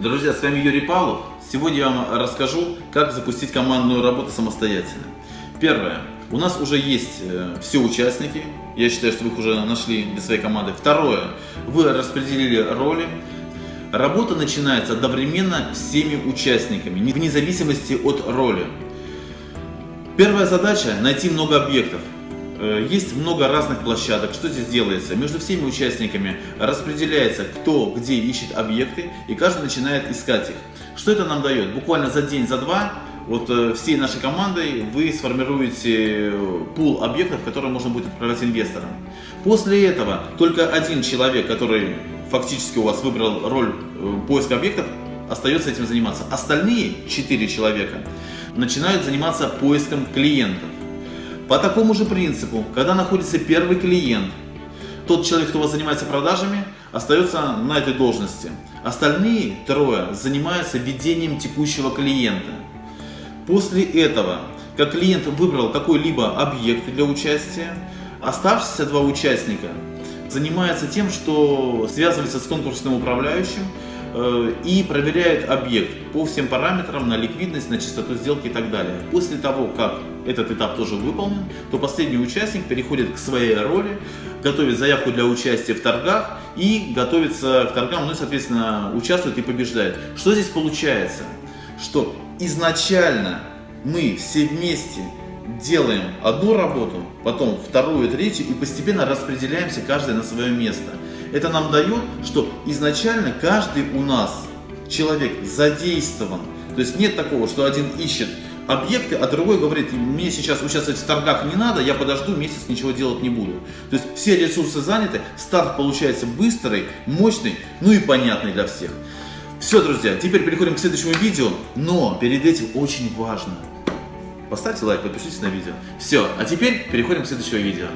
Друзья, с вами Юрий Павлов. Сегодня я вам расскажу, как запустить командную работу самостоятельно. Первое. У нас уже есть э, все участники. Я считаю, что вы их уже нашли для своей команды. Второе. Вы распределили роли. Работа начинается одновременно всеми участниками, вне зависимости от роли. Первая задача – найти много объектов. Э, есть много разных площадок. Что здесь делается? Между всеми участниками распределяется, кто где ищет объекты, и каждый начинает искать их. Что это нам дает? Буквально за день, за два, вот э, всей нашей командой вы сформируете э, пул объектов, которые можно будет отправлять инвесторам. После этого только один человек, который фактически у вас выбрал роль поиска объектов, остается этим заниматься. Остальные четыре человека начинают заниматься поиском клиентов. По такому же принципу, когда находится первый клиент, тот человек, кто у вас занимается продажами, остается на этой должности. Остальные трое занимаются ведением текущего клиента. После этого, как клиент выбрал какой-либо объект для участия, оставшиеся два участника занимаются тем, что связывается с конкурсным управляющим, и проверяет объект по всем параметрам на ликвидность, на чистоту сделки и так далее. После того, как этот этап тоже выполнен, то последний участник переходит к своей роли, готовит заявку для участия в торгах и готовится к торгам, ну и, соответственно, участвует и побеждает. Что здесь получается? Что изначально мы все вместе делаем одну работу, потом вторую, третью и постепенно распределяемся каждый на свое место. Это нам дает, что изначально каждый у нас человек задействован. То есть нет такого, что один ищет объекты, а другой говорит, мне сейчас участвовать в торгах не надо, я подожду, месяц ничего делать не буду. То есть все ресурсы заняты, старт получается быстрый, мощный, ну и понятный для всех. Все, друзья, теперь переходим к следующему видео, но перед этим очень важно. Поставьте лайк, подпишитесь на видео. Все, а теперь переходим к следующему видео.